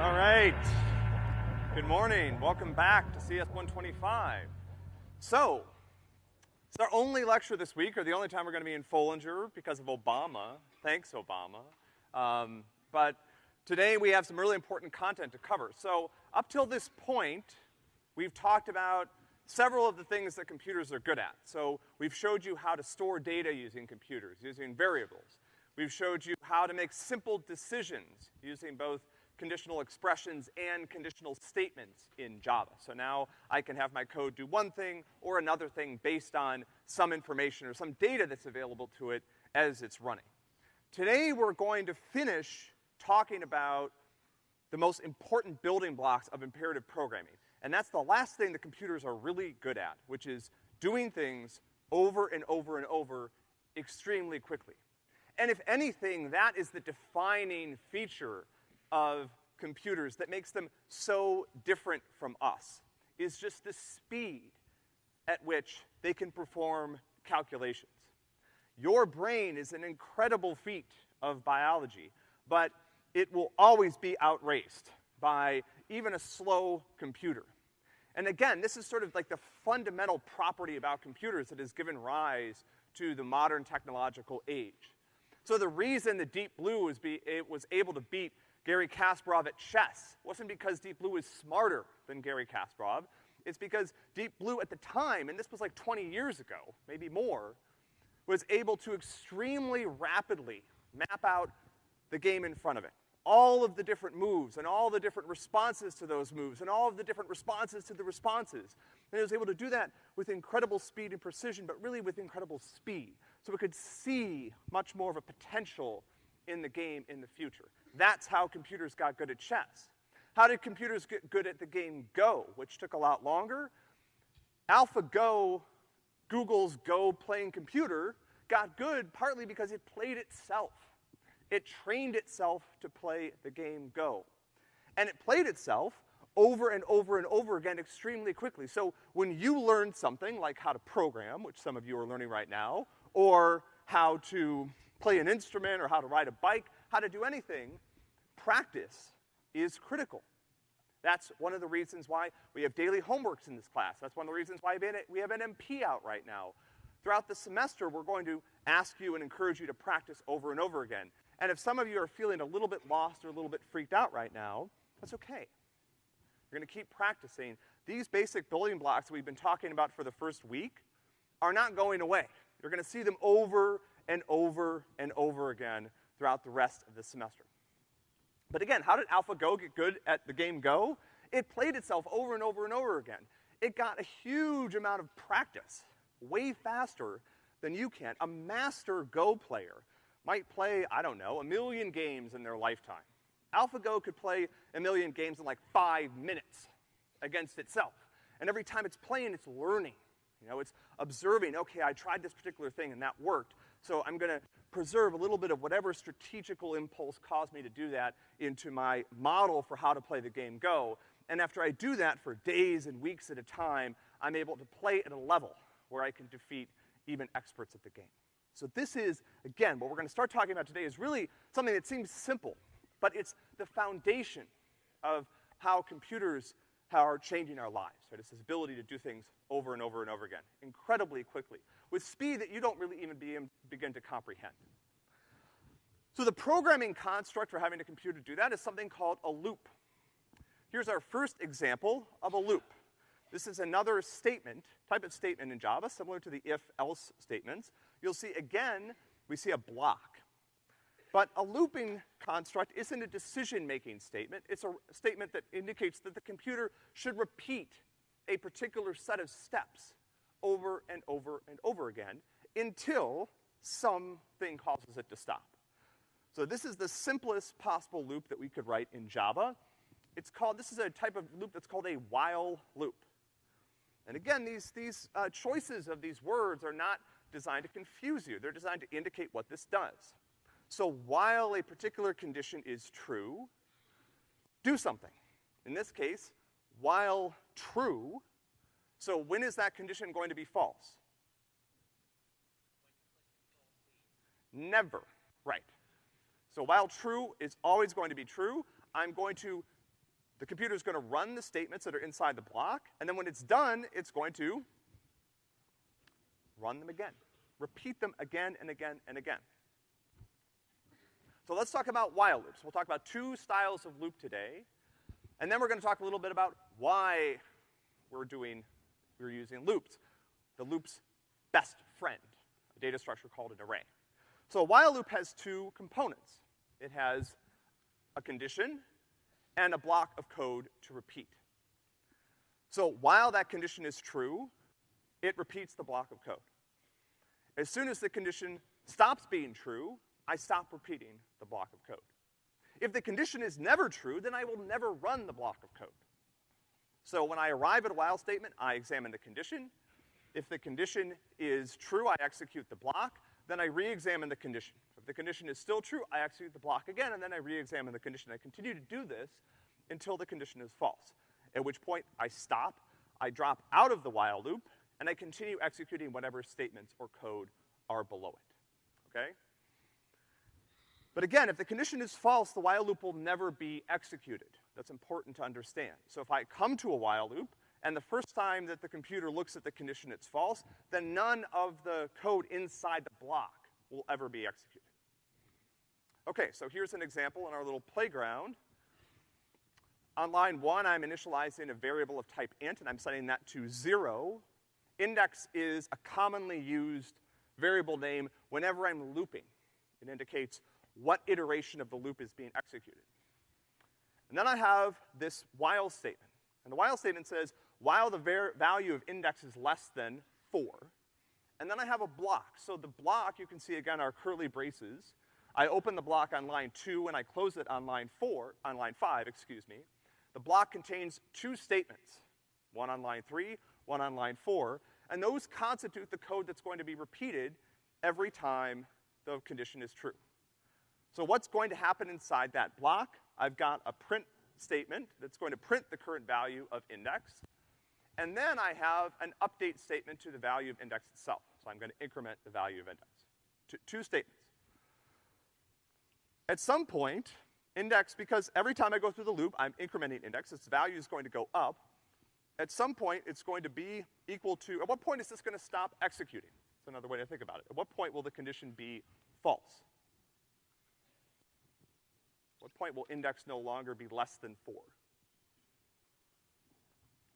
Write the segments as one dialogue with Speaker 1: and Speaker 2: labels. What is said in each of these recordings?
Speaker 1: All right. Good morning. Welcome back to CS 125. So, it's our only lecture this week, or the only time we're gonna be in Foellinger because of Obama. Thanks, Obama. Um, but today we have some really important content to cover. So, up till this point, we've talked about several of the things that computers are good at. So, we've showed you how to store data using computers, using variables. We've showed you how to make simple decisions using both conditional expressions and conditional statements in Java. So now I can have my code do one thing or another thing based on some information or some data that's available to it as it's running. Today we're going to finish talking about the most important building blocks of imperative programming. And that's the last thing that computers are really good at, which is doing things over and over and over extremely quickly. And if anything, that is the defining feature of computers that makes them so different from us, is just the speed at which they can perform calculations. Your brain is an incredible feat of biology, but it will always be outraced by even a slow computer. And again, this is sort of like the fundamental property about computers that has given rise to the modern technological age. So the reason the Deep Blue was, be, was able to beat Garry Kasparov at chess wasn't because Deep Blue was smarter than Garry Kasparov. It's because Deep Blue at the time, and this was like 20 years ago, maybe more, was able to extremely rapidly map out the game in front of it. All of the different moves and all the different responses to those moves and all of the different responses to the responses. And it was able to do that with incredible speed and precision, but really with incredible speed. So it could see much more of a potential in the game in the future. That's how computers got good at chess. How did computers get good at the game Go, which took a lot longer? AlphaGo, Google's Go playing computer, got good partly because it played itself. It trained itself to play the game Go. And it played itself over and over and over again extremely quickly. So when you learn something like how to program, which some of you are learning right now, or how to play an instrument or how to ride a bike, how to do anything, practice is critical. That's one of the reasons why we have daily homeworks in this class. That's one of the reasons why we have an MP out right now. Throughout the semester, we're going to ask you and encourage you to practice over and over again. And if some of you are feeling a little bit lost or a little bit freaked out right now, that's okay. You're gonna keep practicing. These basic building blocks we've been talking about for the first week are not going away. You're gonna see them over and over and over again throughout the rest of the semester. But again, how did AlphaGo get good at the game Go? It played itself over and over and over again. It got a huge amount of practice, way faster than you can. A master Go player might play, I don't know, a million games in their lifetime. AlphaGo could play a million games in like five minutes against itself. And every time it's playing, it's learning. You know, it's observing, okay, I tried this particular thing and that worked, so I'm gonna preserve a little bit of whatever strategical impulse caused me to do that into my model for how to play the game Go. And after I do that for days and weeks at a time, I'm able to play at a level where I can defeat even experts at the game. So this is, again, what we're gonna start talking about today is really something that seems simple, but it's the foundation of how computers are changing our lives, right? It's this ability to do things over and over and over again, incredibly quickly, with speed that you don't really even be, begin to comprehend. So the programming construct for having a computer do that is something called a loop. Here's our first example of a loop. This is another statement, type of statement in Java, similar to the if-else statements. You'll see again, we see a block. But a looping construct isn't a decision-making statement. It's a statement that indicates that the computer should repeat a particular set of steps over and over and over again until something causes it to stop. So this is the simplest possible loop that we could write in Java. It's called, this is a type of loop that's called a while loop. And again, these, these uh, choices of these words are not designed to confuse you. They're designed to indicate what this does. So while a particular condition is true, do something. In this case, while true, so when is that condition going to be false? Never, right. So while true is always going to be true, I'm going to The computer's gonna run the statements that are inside the block, and then when it's done, it's going to run them again. Repeat them again and again and again. So let's talk about while loops. We'll talk about two styles of loop today, and then we're gonna talk a little bit about why we're doing, we're using loops. The loop's best friend, a data structure called an array. So a while loop has two components. It has a condition and a block of code to repeat. So while that condition is true, it repeats the block of code. As soon as the condition stops being true, I stop repeating the block of code. If the condition is never true, then I will never run the block of code. So when I arrive at a while statement, I examine the condition. If the condition is true, I execute the block. Then I re-examine the condition. If the condition is still true, I execute the block again, and then I re-examine the condition. I continue to do this until the condition is false, at which point I stop, I drop out of the while loop, and I continue executing whatever statements or code are below it, okay? But again, if the condition is false, the while loop will never be executed. That's important to understand. So if I come to a while loop, and the first time that the computer looks at the condition it's false, then none of the code inside the block will ever be executed. Okay, so here's an example in our little playground. On line one, I'm initializing a variable of type int, and I'm setting that to zero. Index is a commonly used variable name whenever I'm looping. It indicates what iteration of the loop is being executed. And then I have this while statement. And the while statement says, while the value of index is less than four, and then I have a block. So the block, you can see again, are curly braces. I open the block on line two and I close it on line four, on line five, excuse me. The block contains two statements, one on line three, one on line four, and those constitute the code that's going to be repeated every time the condition is true. So what's going to happen inside that block? I've got a print statement that's going to print the current value of index, and then I have an update statement to the value of index itself. So I'm gonna increment the value of index. Two, two statements. At some point, index, because every time I go through the loop, I'm incrementing index, its value is going to go up. At some point, it's going to be equal to, at what point is this gonna stop executing? That's another way to think about it. At what point will the condition be false? What point will index no longer be less than four?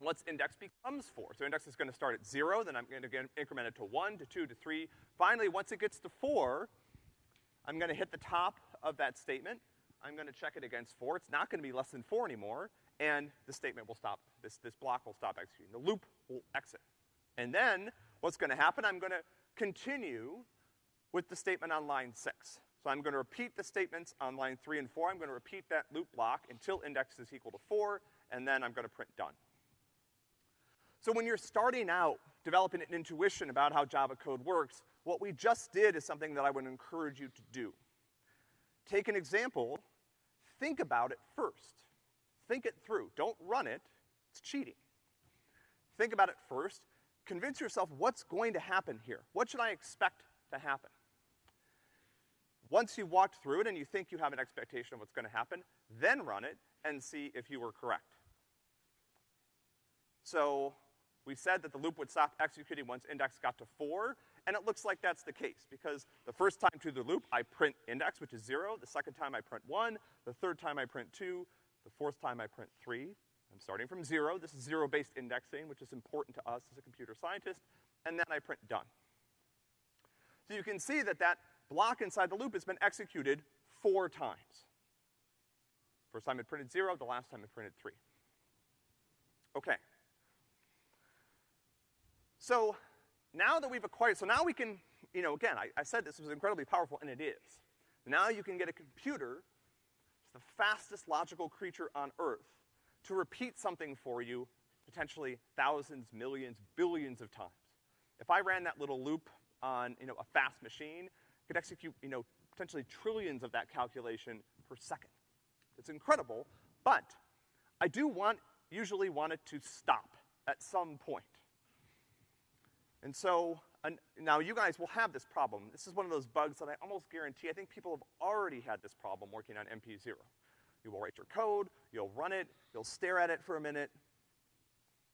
Speaker 1: Once index becomes four, so index is gonna start at zero, then I'm gonna get increment it to one, to two, to three. Finally, once it gets to four, I'm gonna hit the top of that statement, I'm gonna check it against four. It's not gonna be less than four anymore, and the statement will stop, this, this block will stop executing. The loop will exit. And then, what's gonna happen, I'm gonna continue with the statement on line six. So I'm gonna repeat the statements on line three and four. I'm gonna repeat that loop block until index is equal to four, and then I'm gonna print done. So when you're starting out developing an intuition about how Java code works, what we just did is something that I would encourage you to do. Take an example, think about it first. Think it through. Don't run it, it's cheating. Think about it first, convince yourself what's going to happen here. What should I expect to happen? Once you've walked through it and you think you have an expectation of what's gonna happen, then run it and see if you were correct. So, we said that the loop would stop executing once index got to four, and it looks like that's the case, because the first time through the loop, I print index, which is zero, the second time I print one, the third time I print two, the fourth time I print three. I'm starting from zero, this is zero-based indexing, which is important to us as a computer scientist, and then I print done. So you can see that that block inside the loop has been executed four times. First time it printed zero, the last time it printed three. Okay. So now that we've acquired, so now we can, you know, again, I, I said this was incredibly powerful, and it is. Now you can get a computer, it's the fastest logical creature on Earth, to repeat something for you potentially thousands, millions, billions of times. If I ran that little loop on, you know, a fast machine, could execute, you know, potentially trillions of that calculation per second. It's incredible, but I do want, usually want it to stop at some point. And so, and now you guys will have this problem. This is one of those bugs that I almost guarantee, I think people have already had this problem working on MP0. you will write your code, you'll run it, you'll stare at it for a minute,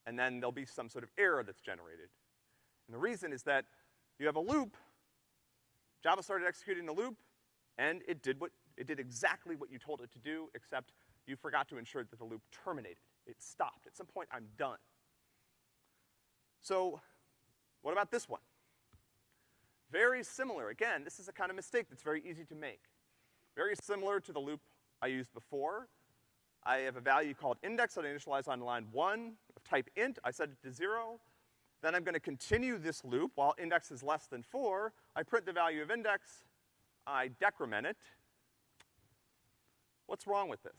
Speaker 1: and then there'll be some sort of error that's generated. And the reason is that you have a loop, Java started executing the loop, and it did what, it did exactly what you told it to do, except you forgot to ensure that the loop terminated. It stopped. At some point, I'm done. So, what about this one? Very similar. Again, this is a kind of mistake that's very easy to make. Very similar to the loop I used before. I have a value called index that I initialize on line one of type int. I set it to zero. Then I'm gonna continue this loop while index is less than four. I print the value of index. I decrement it. What's wrong with this?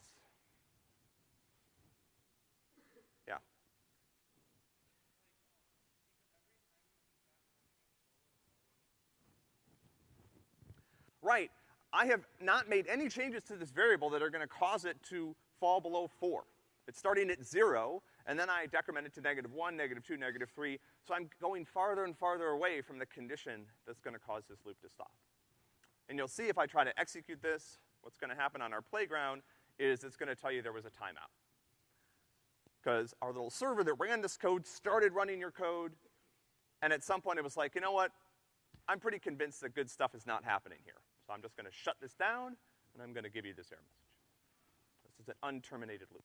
Speaker 1: Yeah. Right. I have not made any changes to this variable that are gonna cause it to fall below four. It's starting at zero, and then I decrement it to negative one, negative two, negative three, so I'm going farther and farther away from the condition that's gonna cause this loop to stop. And you'll see if I try to execute this, what's gonna happen on our playground is it's gonna tell you there was a timeout. Because our little server that ran this code started running your code, and at some point it was like, you know what? I'm pretty convinced that good stuff is not happening here. So I'm just gonna shut this down, and I'm gonna give you this error message. This is an unterminated loop.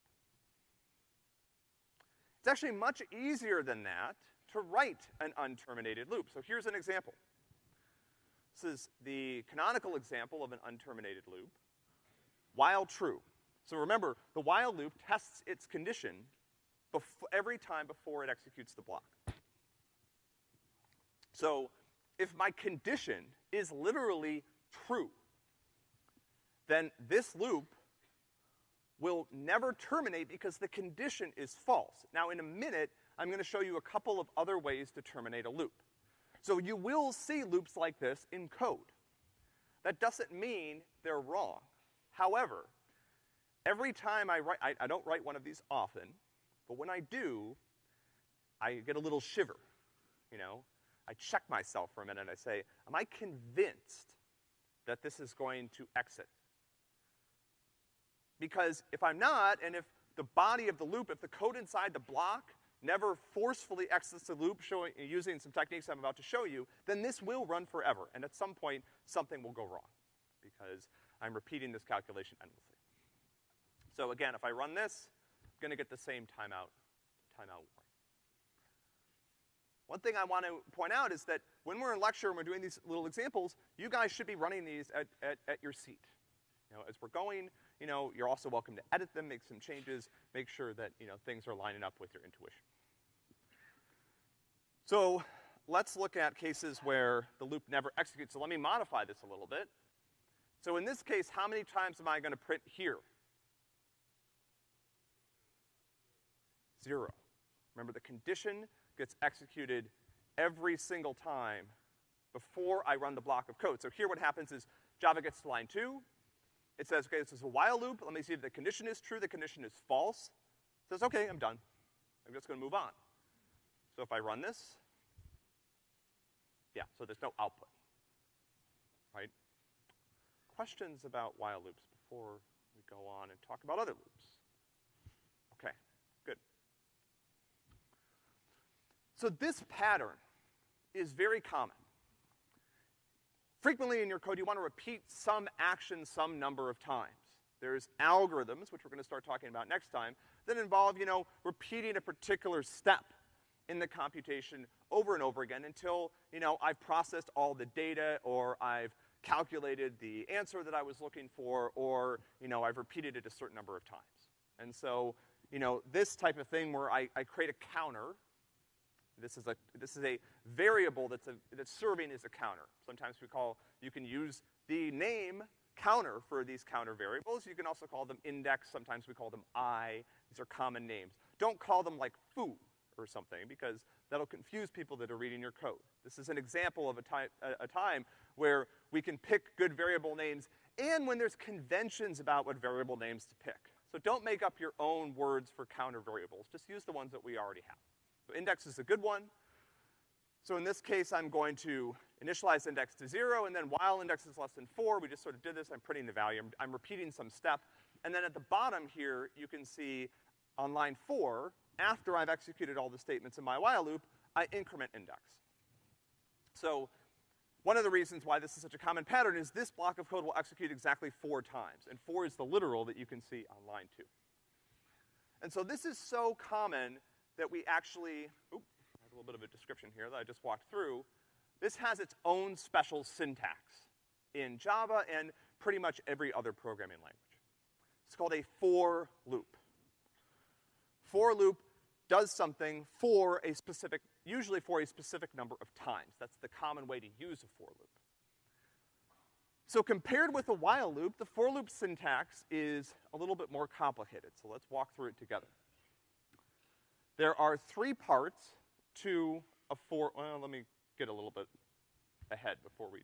Speaker 1: It's actually much easier than that to write an unterminated loop. So here's an example. This is the canonical example of an unterminated loop, while true. So remember, the while loop tests its condition every time before it executes the block. So if my condition is literally true, then this loop will never terminate because the condition is false. Now in a minute, I'm gonna show you a couple of other ways to terminate a loop. So you will see loops like this in code. That doesn't mean they're wrong. However, every time I write, I, I don't write one of these often, but when I do, I get a little shiver, you know? I check myself for a minute, I say, am I convinced that this is going to exit? Because if I'm not, and if the body of the loop, if the code inside the block never forcefully exits the loop showing, using some techniques I'm about to show you, then this will run forever. And at some point, something will go wrong because I'm repeating this calculation endlessly. So again, if I run this, I'm gonna get the same timeout, timeout warning. One thing I want to point out is that when we're in lecture and we're doing these little examples, you guys should be running these at, at, at your seat. You know, as we're going, you know, you're also welcome to edit them, make some changes, make sure that, you know, things are lining up with your intuition. So, let's look at cases where the loop never executes. So let me modify this a little bit. So in this case, how many times am I gonna print here? Zero. Remember, the condition gets executed every single time before I run the block of code. So here what happens is Java gets to line two, it says, okay, this is a while loop. Let me see if the condition is true, the condition is false. It says, okay, I'm done. I'm just gonna move on. So if I run this, yeah, so there's no output, right? Questions about while loops before we go on and talk about other loops? Okay, good. So this pattern is very common. Frequently in your code, you want to repeat some action some number of times. There's algorithms, which we're gonna start talking about next time, that involve, you know, repeating a particular step in the computation over and over again until, you know, I've processed all the data or I've calculated the answer that I was looking for or, you know, I've repeated it a certain number of times. And so, you know, this type of thing where I, I create a counter this is a, this is a variable that's, a, that's serving as a counter. Sometimes we call, you can use the name counter for these counter variables. You can also call them index. Sometimes we call them i. These are common names. Don't call them like foo or something because that'll confuse people that are reading your code. This is an example of a time, a, a time where we can pick good variable names and when there's conventions about what variable names to pick. So don't make up your own words for counter variables. Just use the ones that we already have. Index is a good one. So in this case, I'm going to initialize index to zero, and then while index is less than four, we just sort of did this, I'm printing the value. I'm, I'm repeating some step. And then at the bottom here, you can see on line four, after I've executed all the statements in my while loop, I increment index. So, one of the reasons why this is such a common pattern is this block of code will execute exactly four times, and four is the literal that you can see on line two. And so this is so common that we actually, oop, I have a little bit of a description here that I just walked through. This has its own special syntax in Java and pretty much every other programming language. It's called a for loop. For loop does something for a specific, usually for a specific number of times. That's the common way to use a for loop. So compared with a while loop, the for loop syntax is a little bit more complicated, so let's walk through it together. There are three parts to a for, well, let me get a little bit ahead before we.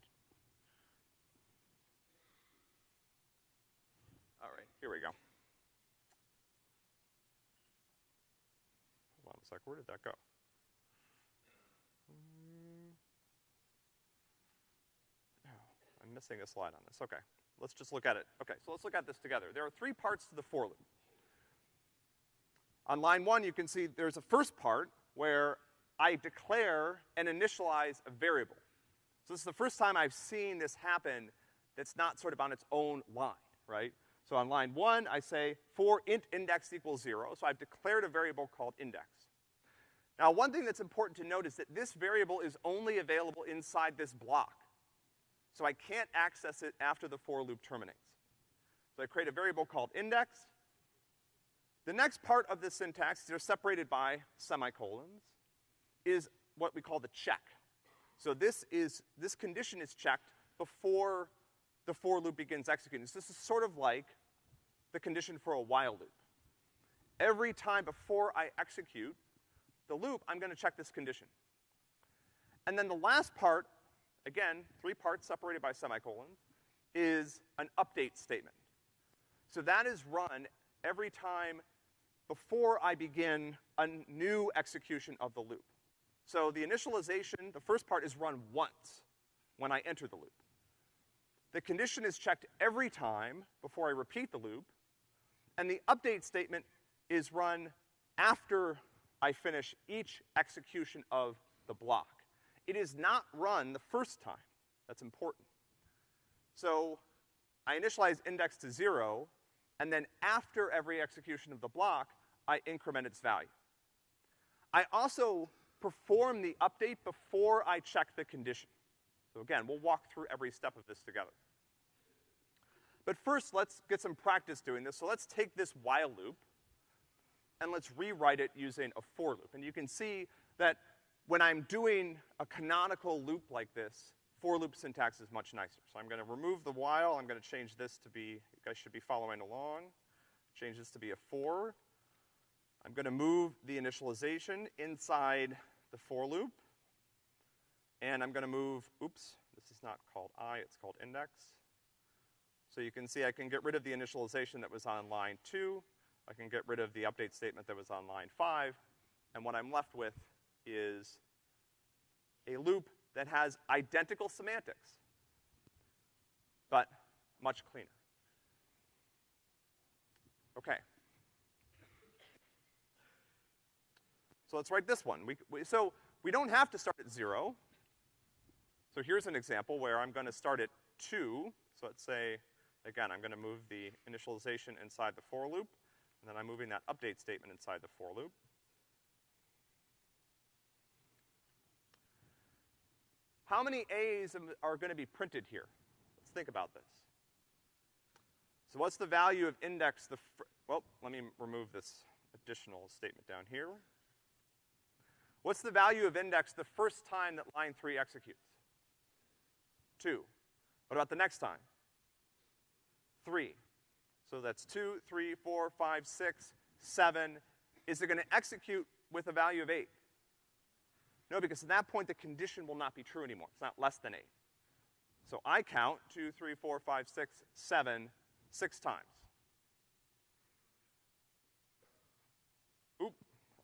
Speaker 1: All right, here we go. Hold on a sec, where did that go? Hmm. I'm missing a slide on this. Okay. Let's just look at it. Okay, so let's look at this together. There are three parts to the for loop. On line one, you can see there's a first part where I declare and initialize a variable. So this is the first time I've seen this happen that's not sort of on its own line, right? So on line one, I say for int index equals zero, so I've declared a variable called index. Now, one thing that's important to note is that this variable is only available inside this block. So I can't access it after the for loop terminates. So I create a variable called index. The next part of the syntax, they're separated by semicolons, is what we call the check. So this is, this condition is checked before the for loop begins executing. So this is sort of like the condition for a while loop. Every time before I execute the loop, I'm gonna check this condition. And then the last part again, three parts separated by semicolons, is an update statement. So that is run every time before I begin a new execution of the loop. So the initialization, the first part is run once when I enter the loop. The condition is checked every time before I repeat the loop, and the update statement is run after I finish each execution of the block. It is not run the first time. That's important. So I initialize index to zero, and then after every execution of the block, I increment its value. I also perform the update before I check the condition. So again, we'll walk through every step of this together. But first, let's get some practice doing this. So let's take this while loop, and let's rewrite it using a for loop. And you can see that when I'm doing a canonical loop like this, for loop syntax is much nicer. So I'm gonna remove the while, I'm gonna change this to be, you guys should be following along, change this to be a for. I'm gonna move the initialization inside the for loop, and I'm gonna move, oops, this is not called i, it's called index. So you can see I can get rid of the initialization that was on line two, I can get rid of the update statement that was on line five, and what I'm left with is a loop that has identical semantics, but much cleaner. Okay. So let's write this one. We, we, so we don't have to start at zero. So here's an example where I'm gonna start at two. So let's say, again, I'm gonna move the initialization inside the for loop, and then I'm moving that update statement inside the for loop. How many A's are gonna be printed here? Let's think about this. So what's the value of index the, well, let me remove this additional statement down here. What's the value of index the first time that line three executes? Two. What about the next time? Three. So that's two, three, four, five, six, seven. Is it gonna execute with a value of eight? No, because at that point the condition will not be true anymore. It's not less than eight. So I count two, three, four, five, six, seven, six times. Oop,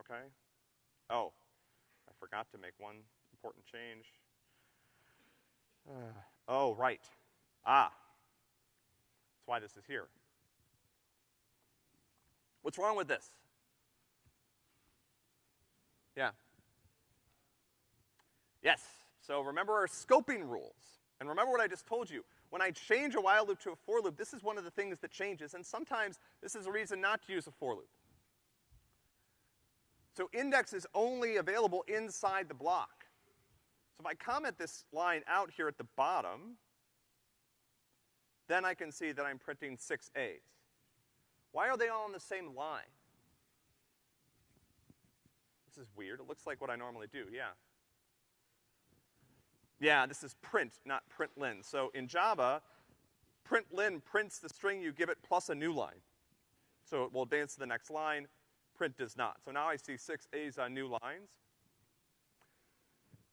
Speaker 1: okay. Oh, I forgot to make one important change. Uh, oh, right. Ah, that's why this is here. What's wrong with this? Yeah. Yes. So remember our scoping rules. And remember what I just told you. When I change a while loop to a for loop, this is one of the things that changes, and sometimes this is a reason not to use a for loop. So index is only available inside the block. So if I comment this line out here at the bottom, then I can see that I'm printing six A's. Why are they all on the same line? This is weird. It looks like what I normally do, yeah. Yeah, this is print, not println. So in Java, println prints the string you give it plus a new line. So it will advance to the next line, print does not. So now I see six A's on new lines.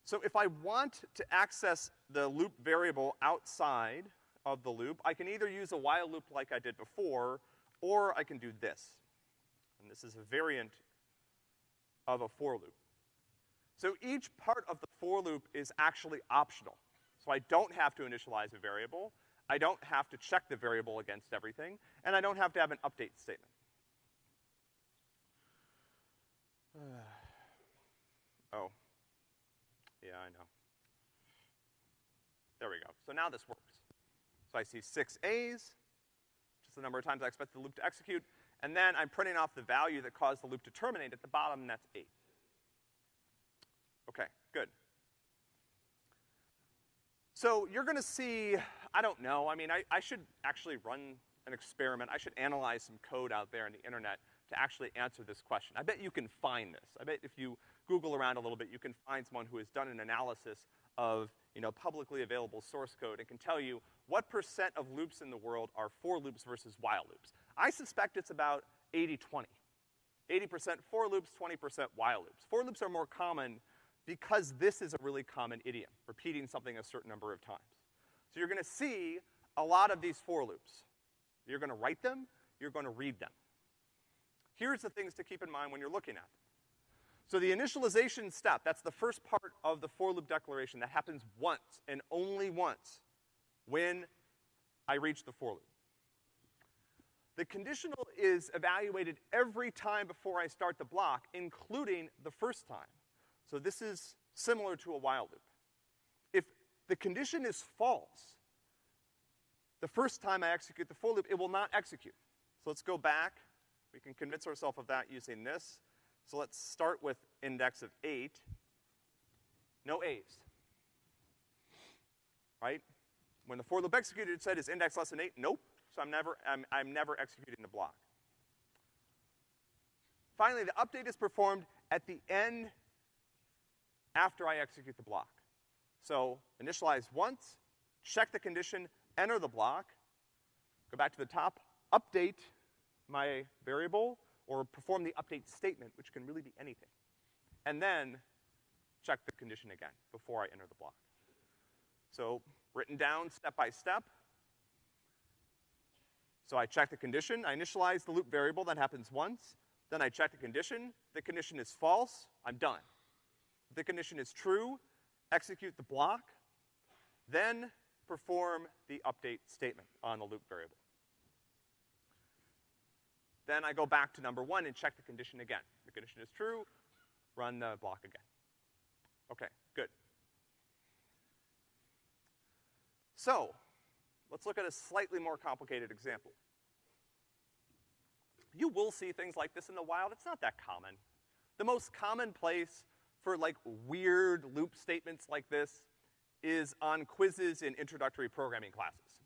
Speaker 1: So if I want to access the loop variable outside of the loop, I can either use a while loop like I did before, or I can do this. And this is a variant of a for loop. So each part of the for loop is actually optional. So I don't have to initialize a variable, I don't have to check the variable against everything, and I don't have to have an update statement. oh. Yeah, I know. There we go. So now this works. So I see six A's, just the number of times I expect the loop to execute, and then I'm printing off the value that caused the loop to terminate at the bottom, and that's eight. Okay, good. So you're gonna see, I don't know, I mean, I, I should actually run an experiment. I should analyze some code out there on the internet to actually answer this question. I bet you can find this. I bet if you Google around a little bit, you can find someone who has done an analysis of, you know, publicly available source code and can tell you what percent of loops in the world are for loops versus while loops. I suspect it's about 80-20. 80% for loops, 20% while loops. For loops are more common because this is a really common idiom, repeating something a certain number of times. So you're gonna see a lot of these for loops. You're gonna write them, you're gonna read them. Here's the things to keep in mind when you're looking at them. So the initialization step, that's the first part of the for loop declaration. That happens once and only once when I reach the for loop. The conditional is evaluated every time before I start the block, including the first time. So this is similar to a while loop. If the condition is false, the first time I execute the for loop, it will not execute. So let's go back. We can convince ourselves of that using this. So let's start with index of eight. No A's. Right? When the for loop executed, it said is index less than eight? Nope. So I'm never, I'm, I'm never executing the block. Finally, the update is performed at the end after I execute the block. So initialize once, check the condition, enter the block, go back to the top, update my variable, or perform the update statement, which can really be anything. And then check the condition again before I enter the block. So written down step by step. So I check the condition, I initialize the loop variable, that happens once. Then I check the condition, the condition is false, I'm done. The condition is true, execute the block, then perform the update statement on the loop variable. Then I go back to number one and check the condition again. The condition is true, run the block again. Okay, good. So, let's look at a slightly more complicated example. You will see things like this in the wild. It's not that common. The most common place for like weird loop statements like this is on quizzes in introductory programming classes.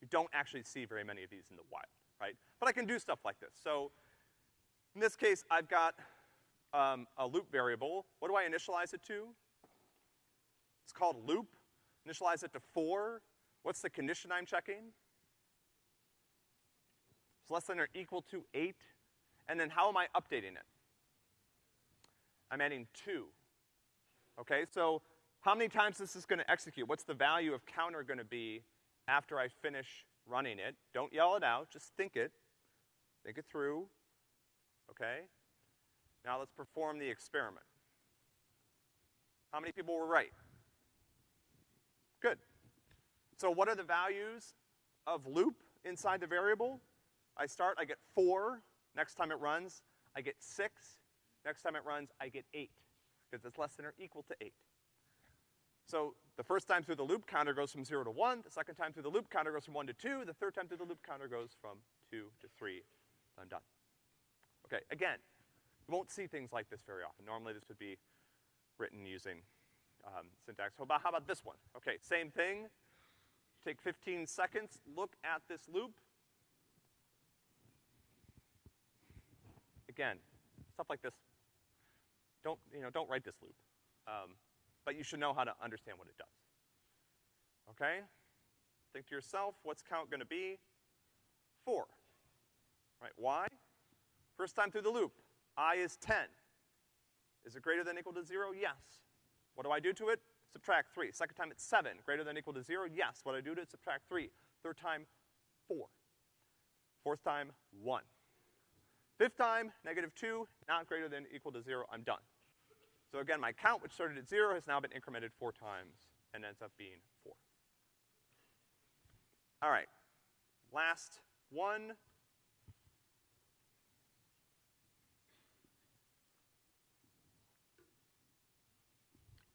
Speaker 1: You don't actually see very many of these in the wild, right? But I can do stuff like this. So, in this case, I've got um, a loop variable. What do I initialize it to? It's called loop. Initialize it to four. What's the condition I'm checking? It's less than or equal to eight. And then how am I updating it? I'm adding two. Okay, so how many times is this is gonna execute? What's the value of counter gonna be after I finish running it? Don't yell it out, just think it. Think it through, okay? Now let's perform the experiment. How many people were right? Good. So what are the values of loop inside the variable? I start, I get four, Next time it runs, I get six. Next time it runs, I get eight, because it's less than or equal to eight. So the first time through the loop, counter goes from zero to one. The second time through the loop, counter goes from one to two. The third time through the loop, counter goes from two to three. I'm done. Okay, again, you won't see things like this very often. Normally this would be written using um, syntax. How about, how about this one? Okay, same thing. Take 15 seconds, look at this loop. Again, stuff like this. Don't, you know, don't write this loop. Um, but you should know how to understand what it does. Okay? Think to yourself, what's count gonna be? Four. Right, why? First time through the loop, i is ten. Is it greater than or equal to zero? Yes. What do I do to it? Subtract three. Second time it's seven. Greater than or equal to zero? Yes. What do I do to it? Subtract three. Third time, four. Fourth time, one. Fifth time, negative two, not greater than equal to zero, I'm done. So again, my count, which started at zero, has now been incremented four times and ends up being four. All right. Last one.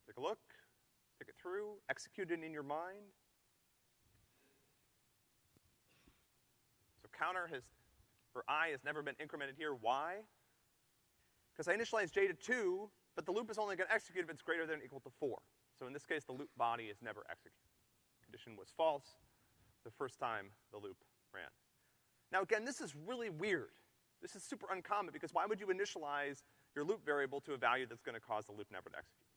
Speaker 1: Take a look, take it through, execute it in your mind. So counter has, for i has never been incremented here. Why? Because I initialized j to two, but the loop is only gonna execute if it's greater than or equal to four. So in this case, the loop body is never executed. Condition was false the first time the loop ran. Now again, this is really weird. This is super uncommon because why would you initialize your loop variable to a value that's gonna cause the loop never to execute?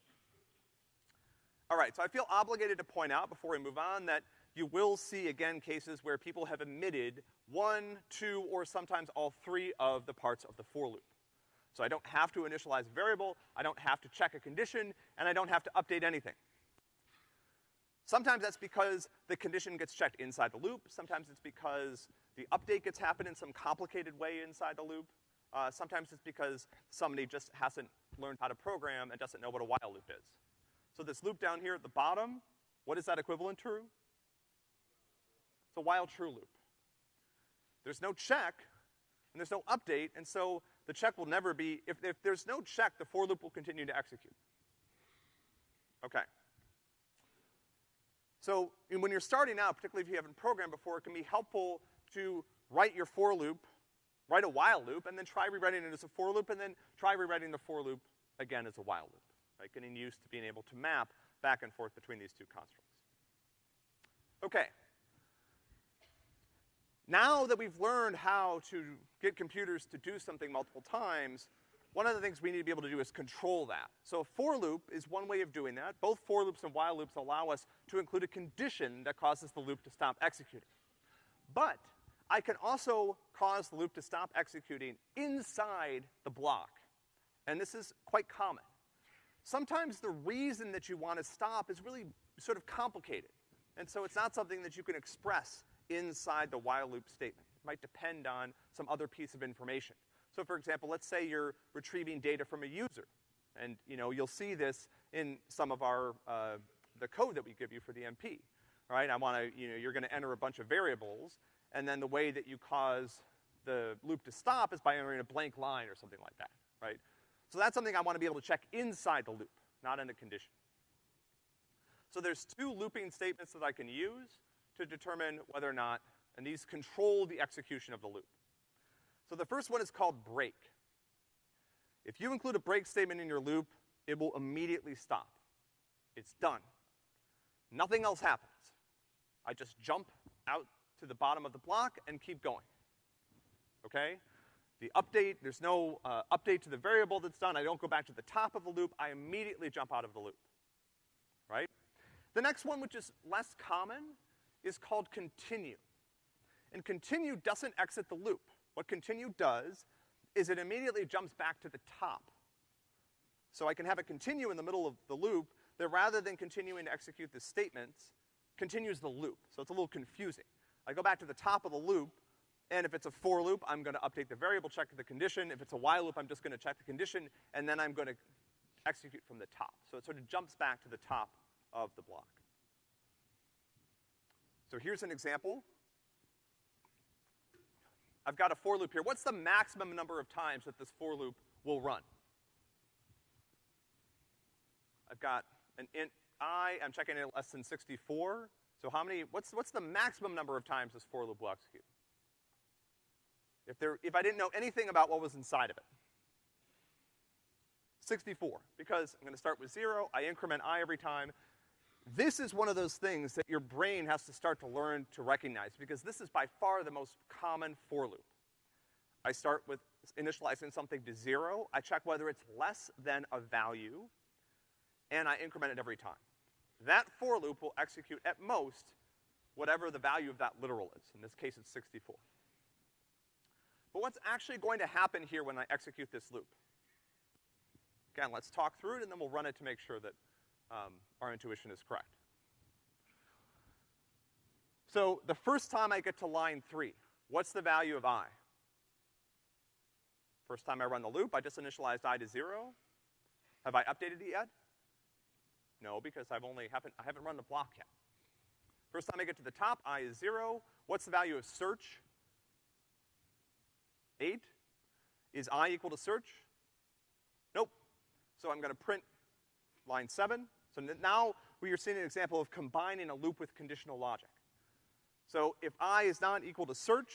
Speaker 1: All right, so I feel obligated to point out before we move on that you will see again cases where people have omitted one, two, or sometimes all three of the parts of the for loop. So I don't have to initialize a variable, I don't have to check a condition, and I don't have to update anything. Sometimes that's because the condition gets checked inside the loop, sometimes it's because the update gets happened in some complicated way inside the loop. Uh, sometimes it's because somebody just hasn't learned how to program and doesn't know what a while loop is. So this loop down here at the bottom, what is that equivalent to? It's a while true loop. There's no check, and there's no update, and so the check will never be, if, if there's no check, the for loop will continue to execute. Okay. So, when you're starting out, particularly if you haven't programmed before, it can be helpful to write your for loop, write a while loop, and then try rewriting it as a for loop, and then try rewriting the for loop again as a while loop. Right? Getting used to being able to map back and forth between these two constructs. Okay. Now that we've learned how to get computers to do something multiple times, one of the things we need to be able to do is control that. So a for loop is one way of doing that. Both for loops and while loops allow us to include a condition that causes the loop to stop executing. But I can also cause the loop to stop executing inside the block. And this is quite common. Sometimes the reason that you want to stop is really sort of complicated. And so it's not something that you can express inside the while loop statement. It might depend on some other piece of information. So for example, let's say you're retrieving data from a user. And, you know, you'll see this in some of our, uh, the code that we give you for the MP. Right, I wanna, you know, you're gonna enter a bunch of variables, and then the way that you cause the loop to stop is by entering a blank line or something like that, right? So that's something I wanna be able to check inside the loop, not in the condition. So there's two looping statements that I can use to determine whether or not, and these control the execution of the loop. So the first one is called break. If you include a break statement in your loop, it will immediately stop. It's done. Nothing else happens. I just jump out to the bottom of the block and keep going. Okay? The update, there's no uh, update to the variable that's done. I don't go back to the top of the loop. I immediately jump out of the loop. Right? The next one, which is less common, is called continue. And continue doesn't exit the loop. What continue does is it immediately jumps back to the top. So I can have it continue in the middle of the loop that rather than continuing to execute the statements, continues the loop. So it's a little confusing. I go back to the top of the loop, and if it's a for loop, I'm gonna update the variable, check the condition. If it's a while loop, I'm just gonna check the condition, and then I'm gonna execute from the top. So it sort of jumps back to the top of the block. So here's an example. I've got a for loop here. What's the maximum number of times that this for loop will run? I've got an int i, I'm checking it less than 64. So how many, what's, what's the maximum number of times this for loop will execute? If there, if I didn't know anything about what was inside of it. 64, because I'm gonna start with zero, I increment i every time. This is one of those things that your brain has to start to learn to recognize, because this is by far the most common for loop. I start with initializing something to zero, I check whether it's less than a value, and I increment it every time. That for loop will execute at most whatever the value of that literal is. In this case, it's 64. But what's actually going to happen here when I execute this loop? Again, let's talk through it and then we'll run it to make sure that um, our intuition is correct. So the first time I get to line three, what's the value of i? First time I run the loop, I just initialized i to zero. Have I updated it yet? No, because I've only haven't, I haven't run the block yet. First time I get to the top, i is zero. What's the value of search? Eight. Is i equal to search? Nope. So I'm gonna print line seven. So now we are seeing an example of combining a loop with conditional logic. So if i is not equal to search,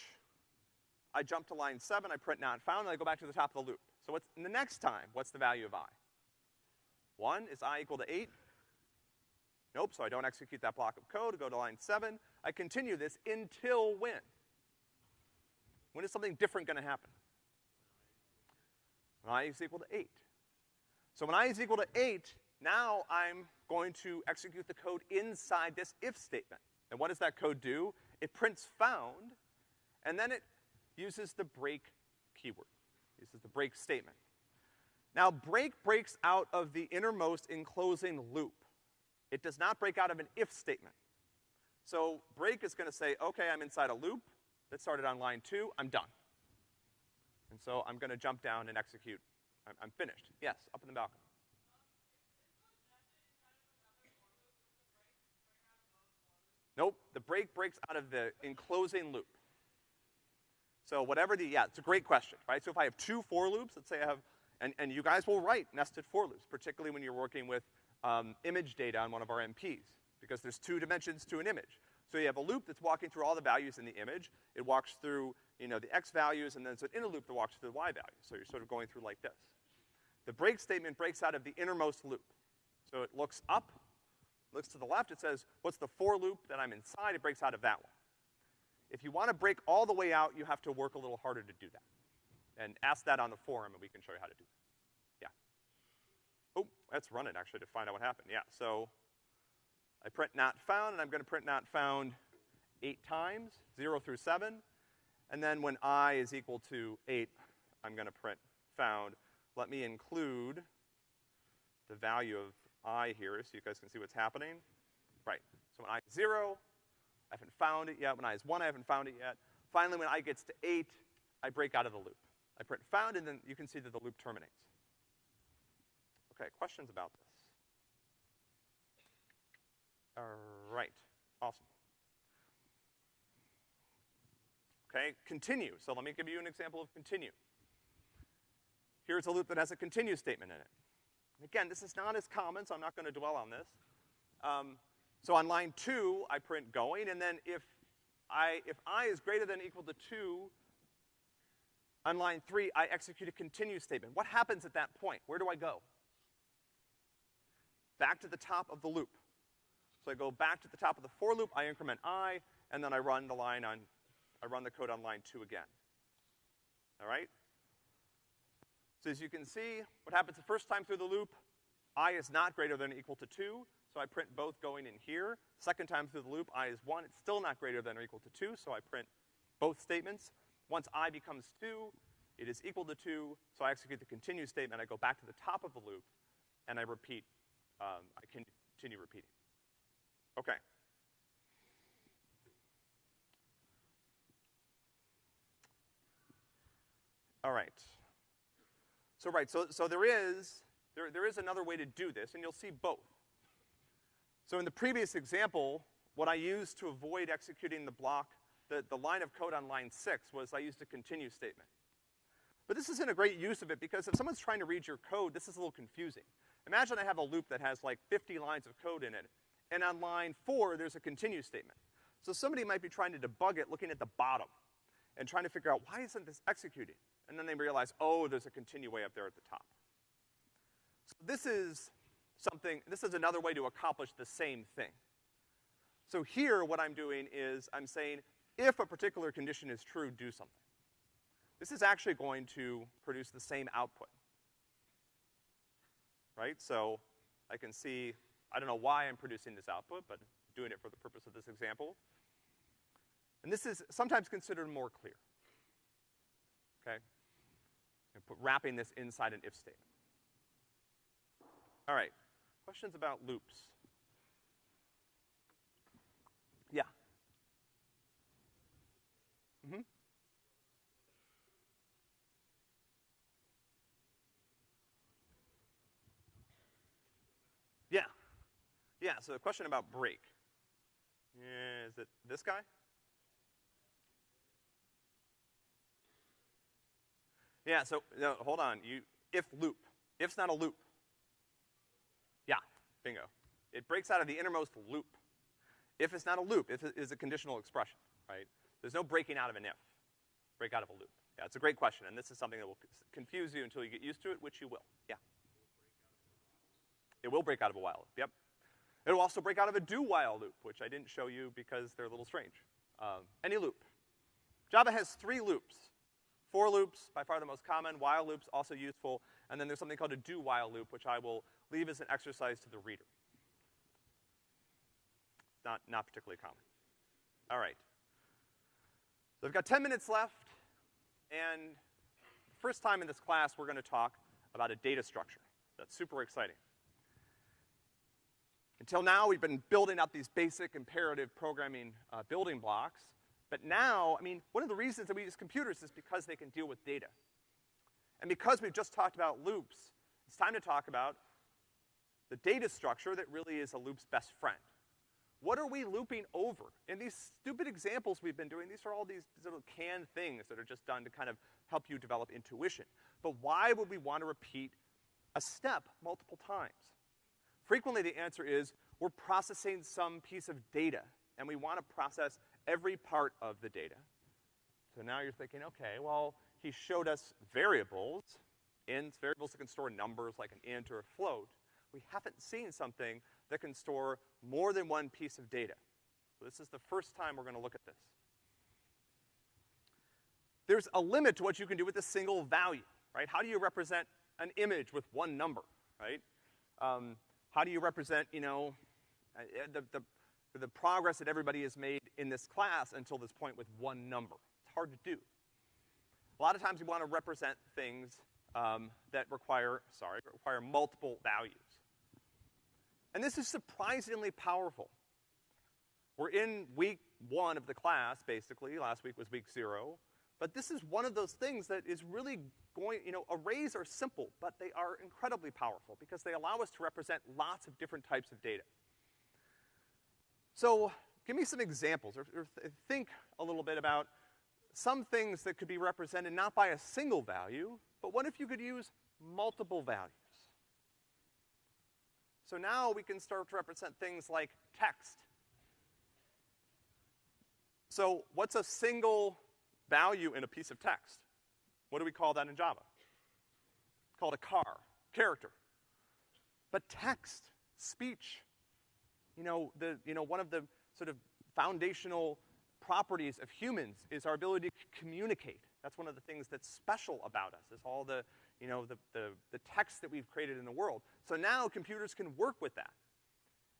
Speaker 1: I jump to line seven, I print not found, and I go back to the top of the loop. So what's, the next time, what's the value of i? One, is i equal to eight? Nope, so I don't execute that block of code, go to line seven. I continue this until when? When is something different gonna happen? When i is equal to eight. So when i is equal to eight, now I'm going to execute the code inside this if statement. And what does that code do? It prints found, and then it uses the break keyword, uses the break statement. Now, break breaks out of the innermost enclosing loop. It does not break out of an if statement. So break is gonna say, okay, I'm inside a loop that started on line two, I'm done. And so I'm gonna jump down and execute, I'm, I'm finished. Yes, up in the balcony. Nope, the break breaks out of the enclosing loop. So whatever the, yeah, it's a great question, right? So if I have two for loops, let's say I have, and, and you guys will write nested for loops, particularly when you're working with um, image data on one of our MPs, because there's two dimensions to an image. So you have a loop that's walking through all the values in the image. It walks through, you know, the x values, and then it's an inner loop that walks through the y values. So you're sort of going through like this. The break statement breaks out of the innermost loop. So it looks up, looks to the left, it says, what's the for loop that I'm inside? It breaks out of that one. If you want to break all the way out, you have to work a little harder to do that. And ask that on the forum and we can show you how to do that. Yeah. Oh, let's run it actually to find out what happened. Yeah, so I print not found and I'm gonna print not found eight times, zero through seven. And then when i is equal to eight, I'm gonna print found. Let me include the value of i here so you guys can see what's happening. Right, so when i is zero, I haven't found it yet. When i is one, I haven't found it yet. Finally, when i gets to eight, I break out of the loop. I print found, and then you can see that the loop terminates. Okay, questions about this? All right, awesome. Okay, continue. So let me give you an example of continue. Here's a loop that has a continue statement in it. Again, this is not as common, so I'm not gonna dwell on this. Um, so on line two, I print going, and then if I, if i is greater than equal to two, on line three, I execute a continue statement. What happens at that point? Where do I go? Back to the top of the loop. So I go back to the top of the for loop, I increment i, and then I run the line on, I run the code on line two again. All right? So as you can see, what happens the first time through the loop, i is not greater than or equal to two, so I print both going in here. Second time through the loop, i is one, it's still not greater than or equal to two, so I print both statements. Once i becomes two, it is equal to two, so I execute the continue statement, I go back to the top of the loop, and I repeat, um, I continue repeating. Okay. All right. So right, so, so there is, there, there is another way to do this, and you'll see both. So in the previous example, what I used to avoid executing the block the, the line of code on line six was I used a continue statement. But this isn't a great use of it because if someone's trying to read your code, this is a little confusing. Imagine I have a loop that has like 50 lines of code in it, and on line four, there's a continue statement. So somebody might be trying to debug it looking at the bottom and trying to figure out why isn't this executing? And then they realize, oh, there's a continue way up there at the top. So this is something, this is another way to accomplish the same thing. So here, what I'm doing is I'm saying, if a particular condition is true, do something. This is actually going to produce the same output. Right? So I can see, I don't know why I'm producing this output, but doing it for the purpose of this example. And this is sometimes considered more clear. Okay? And put wrapping this inside an if statement. All right. Questions about loops? Yeah. Mm-hmm. Yeah. Yeah, so the question about break. Is it this guy? Yeah, so, no, hold on. You, if loop. If's not a loop. Yeah, bingo. It breaks out of the innermost loop. If it's not a loop, if it is a conditional expression, right? There's no breaking out of an if. Break out of a loop. Yeah, it's a great question, and this is something that will confuse you until you get used to it, which you will. Yeah. It will break out of a while loop, yep. It'll also break out of a do while loop, which I didn't show you because they're a little strange. Um, any loop. Java has three loops. For loops, by far the most common, while loops also useful, and then there's something called a do while loop, which I will leave as an exercise to the reader. Not, not particularly common. All right. So I've got 10 minutes left, and first time in this class, we're gonna talk about a data structure. That's super exciting. Until now, we've been building up these basic imperative programming uh, building blocks, but now, I mean, one of the reasons that we use computers is because they can deal with data. And because we've just talked about loops, it's time to talk about the data structure that really is a loop's best friend. What are we looping over? In these stupid examples we've been doing, these are all these little canned things that are just done to kind of help you develop intuition. But why would we want to repeat a step multiple times? Frequently the answer is, we're processing some piece of data, and we want to process every part of the data. So now you're thinking, okay, well, he showed us variables, ints, variables that can store numbers like an int or a float. We haven't seen something that can store more than one piece of data. So this is the first time we're gonna look at this. There's a limit to what you can do with a single value, right? How do you represent an image with one number, right? Um, how do you represent, you know, uh, the, the, the progress that everybody has made in this class until this point with one number? It's hard to do. A lot of times we want to represent things um, that require, sorry, require multiple values. And this is surprisingly powerful. We're in week one of the class, basically. Last week was week zero. But this is one of those things that is really going, you know, arrays are simple, but they are incredibly powerful because they allow us to represent lots of different types of data. So, give me some examples, or, or th think a little bit about some things that could be represented not by a single value, but what if you could use multiple values? So now we can start to represent things like text. So what's a single value in a piece of text? What do we call that in Java? Called a char, character. But text, speech, you know, the, you know, one of the sort of foundational properties of humans is our ability to communicate. That's one of the things that's special about us, is all the, you know, the, the, the text that we've created in the world. So now computers can work with that.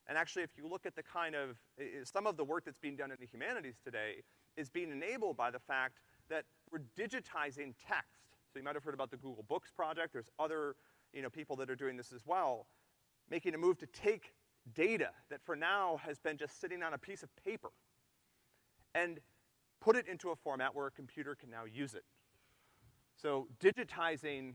Speaker 1: And actually, if you look at the kind of, some of the work that's being done in the humanities today is being enabled by the fact that we're digitizing text. So you might have heard about the Google Books project. There's other, you know, people that are doing this as well, making a move to take data that for now has been just sitting on a piece of paper and put it into a format where a computer can now use it. So digitizing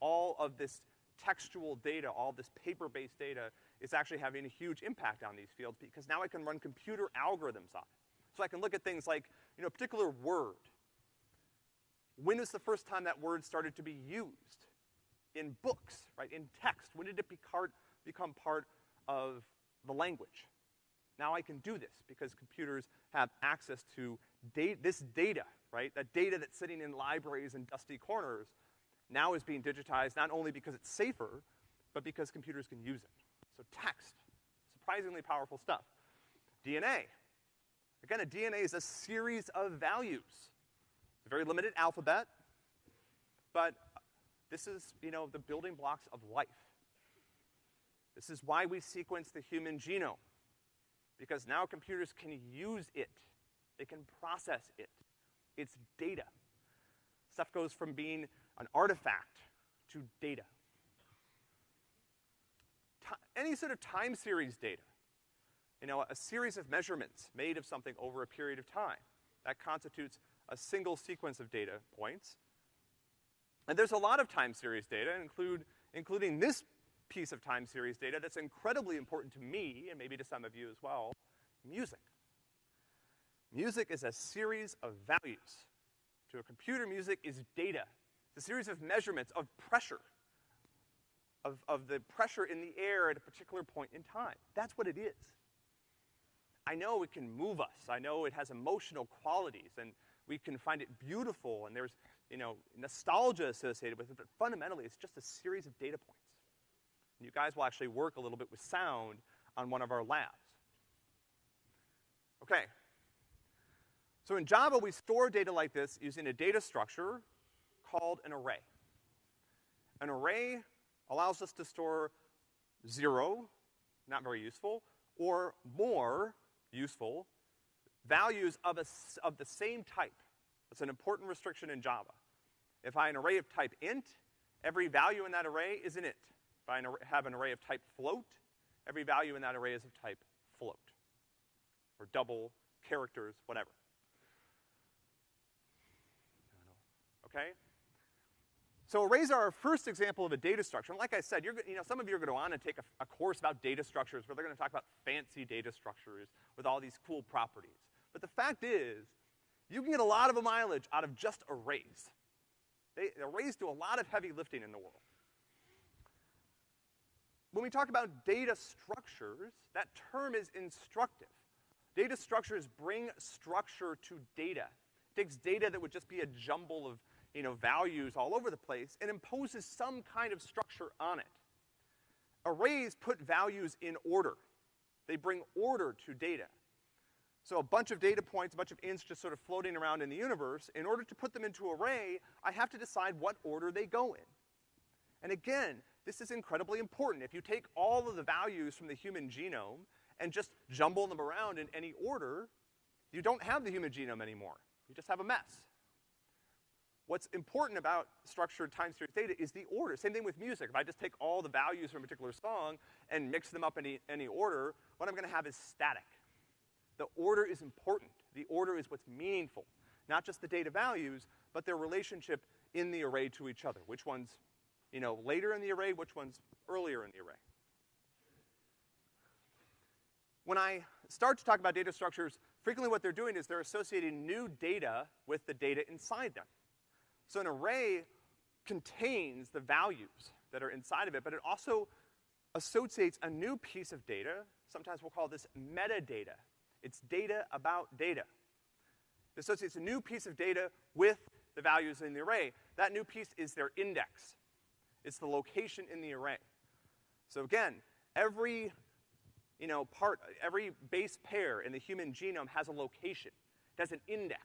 Speaker 1: all of this textual data, all this paper-based data, is actually having a huge impact on these fields because now I can run computer algorithms on it. So I can look at things like you know, a particular word. When was the first time that word started to be used? In books, right, in text. When did it become part of the language? Now I can do this because computers have access to this data, right? That data that's sitting in libraries and dusty corners now is being digitized not only because it's safer, but because computers can use it. So text, surprisingly powerful stuff. DNA. Again, a DNA is a series of values. It's a very limited alphabet, but this is, you know, the building blocks of life. This is why we sequence the human genome, because now computers can use it. They can process it. It's data. Stuff goes from being an artifact to data. T any sort of time series data, you know, a series of measurements made of something over a period of time, that constitutes a single sequence of data points. And there's a lot of time series data, include, including this piece of time series data that's incredibly important to me, and maybe to some of you as well, music. Music is a series of values. To a computer, music is data. It's a series of measurements of pressure, of, of the pressure in the air at a particular point in time. That's what it is. I know it can move us. I know it has emotional qualities, and we can find it beautiful, and there's, you know, nostalgia associated with it, but fundamentally, it's just a series of data points. And you guys will actually work a little bit with sound on one of our labs. Okay. So in Java, we store data like this using a data structure called an array. An array allows us to store zero, not very useful, or more, useful, values of, a, of the same type. That's an important restriction in Java. If I have an array of type int, every value in that array is an int. If I have an array of type float, every value in that array is of type float. Or double, characters, whatever. Okay? So arrays are our first example of a data structure. And like I said, you're, you know, some of you are gonna go on and take a, a course about data structures where they're gonna talk about fancy data structures with all these cool properties. But the fact is, you can get a lot of mileage out of just arrays. They, arrays do a lot of heavy lifting in the world when we talk about data structures, that term is instructive. Data structures bring structure to data. It takes data that would just be a jumble of, you know, values all over the place and imposes some kind of structure on it. Arrays put values in order. They bring order to data. So a bunch of data points, a bunch of ints just sort of floating around in the universe, in order to put them into array, I have to decide what order they go in. And again, this is incredibly important. If you take all of the values from the human genome and just jumble them around in any order, you don't have the human genome anymore. You just have a mess. What's important about structured time series data is the order. Same thing with music. If I just take all the values from a particular song and mix them up in any, any order, what I'm gonna have is static. The order is important. The order is what's meaningful. Not just the data values, but their relationship in the array to each other. Which one's you know, later in the array, which one's earlier in the array. When I start to talk about data structures, frequently what they're doing is they're associating new data with the data inside them. So an array contains the values that are inside of it, but it also associates a new piece of data. Sometimes we'll call this metadata. It's data about data. It associates a new piece of data with the values in the array. That new piece is their index. It's the location in the array. So again, every, you know, part, every base pair in the human genome has a location. It has an index.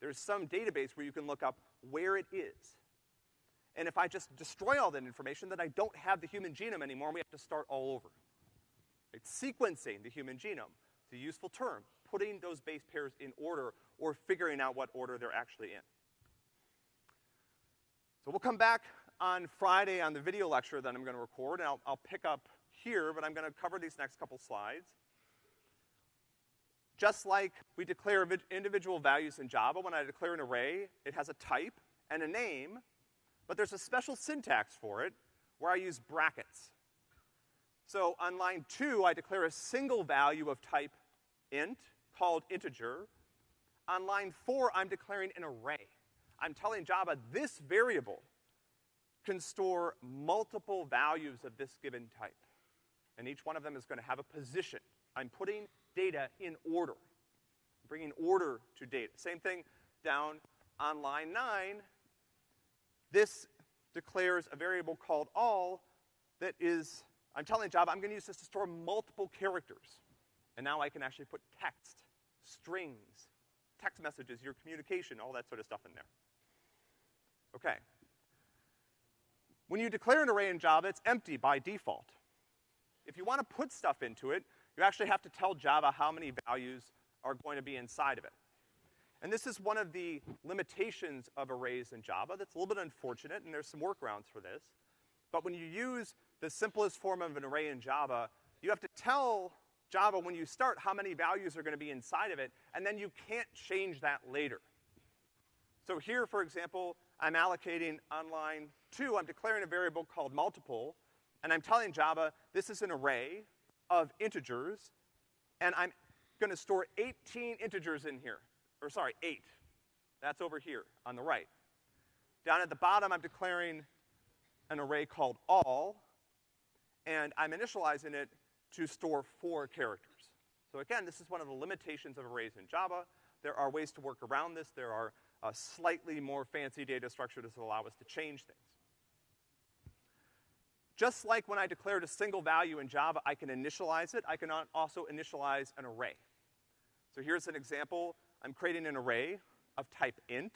Speaker 1: There's some database where you can look up where it is. And if I just destroy all that information, then I don't have the human genome anymore, and we have to start all over. It's sequencing the human genome. It's a useful term, putting those base pairs in order or figuring out what order they're actually in. So we'll come back on Friday on the video lecture that I'm gonna record, and I'll, I'll pick up here, but I'm gonna cover these next couple slides. Just like we declare individual values in Java, when I declare an array, it has a type and a name, but there's a special syntax for it where I use brackets. So on line two, I declare a single value of type int called integer. on line four, I'm declaring an array. I'm telling Java this variable can store multiple values of this given type. And each one of them is gonna have a position. I'm putting data in order, bringing order to data. Same thing down on line nine. This declares a variable called all that is, I'm telling Java I'm gonna use this to store multiple characters. And now I can actually put text, strings, text messages, your communication, all that sort of stuff in there. Okay. When you declare an array in Java, it's empty by default. If you want to put stuff into it, you actually have to tell Java how many values are going to be inside of it. And this is one of the limitations of arrays in Java that's a little bit unfortunate, and there's some workarounds for this. But when you use the simplest form of an array in Java, you have to tell Java when you start how many values are gonna be inside of it, and then you can't change that later. So here, for example, I'm allocating on line two, I'm declaring a variable called multiple, and I'm telling Java this is an array of integers, and I'm gonna store 18 integers in here. Or sorry, eight. That's over here on the right. Down at the bottom, I'm declaring an array called all, and I'm initializing it to store four characters. So again, this is one of the limitations of arrays in Java. There are ways to work around this. There are a slightly more fancy data structure to allow us to change things. Just like when I declared a single value in Java, I can initialize it, I can also initialize an array. So here's an example. I'm creating an array of type int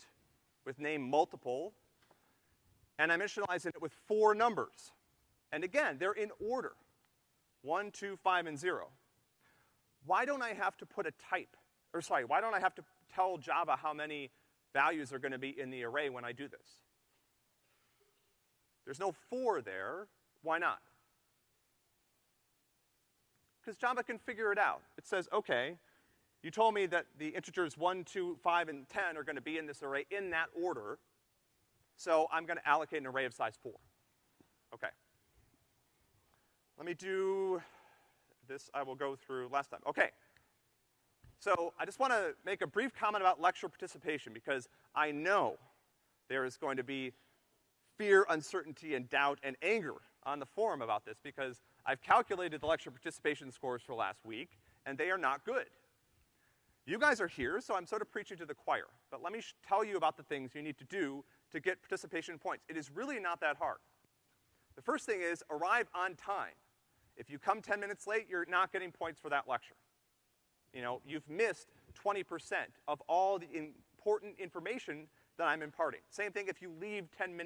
Speaker 1: with name multiple, and I'm initializing it with four numbers. And again, they're in order. One, two, five, and zero. Why don't I have to put a type, or sorry, why don't I have to tell Java how many values are gonna be in the array when I do this? There's no four there, why not? Because Java can figure it out. It says, okay, you told me that the integers 1, 2, 5, and 10 are gonna be in this array in that order, so I'm gonna allocate an array of size 4. Okay. Let me do, this I will go through last time. Okay. So I just wanna make a brief comment about lecture participation because I know there is going to be fear, uncertainty, and doubt, and anger on the forum about this because I've calculated the lecture participation scores for last week, and they are not good. You guys are here, so I'm sort of preaching to the choir. But let me tell you about the things you need to do to get participation points. It is really not that hard. The first thing is arrive on time. If you come 10 minutes late, you're not getting points for that lecture. You know, you've missed 20% of all the important information that I'm imparting. Same thing if you leave 10 minutes